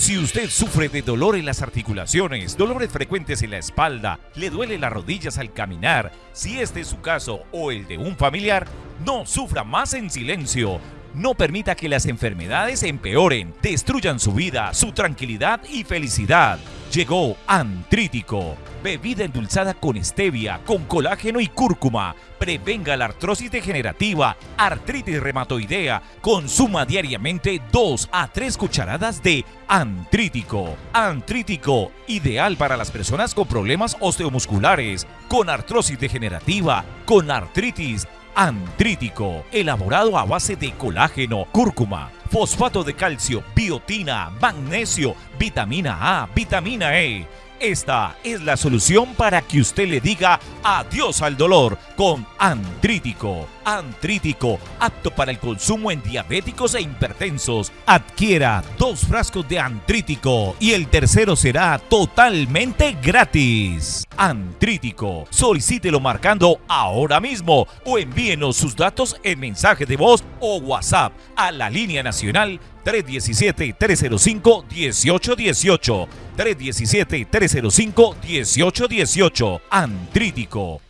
Si usted sufre de dolor en las articulaciones, dolores frecuentes en la espalda, le duele las rodillas al caminar, si este es su caso o el de un familiar, no sufra más en silencio. No permita que las enfermedades empeoren, destruyan su vida, su tranquilidad y felicidad. Llegó Antrítico, bebida endulzada con stevia, con colágeno y cúrcuma. Prevenga la artrosis degenerativa, artritis reumatoidea. Consuma diariamente 2 a 3 cucharadas de Antrítico. Antrítico, ideal para las personas con problemas osteomusculares, con artrosis degenerativa, con artritis, Antrítico, elaborado a base de colágeno, cúrcuma, fosfato de calcio, biotina, magnesio, vitamina A, vitamina E esta es la solución para que usted le diga adiós al dolor con Antrítico. Antrítico, apto para el consumo en diabéticos e hipertensos. Adquiera dos frascos de Antrítico y el tercero será totalmente gratis. Antrítico, solicítelo marcando ahora mismo o envíenos sus datos en mensaje de voz o WhatsApp a la línea nacional 317-305-1818. 317-305-1818. Antrítico.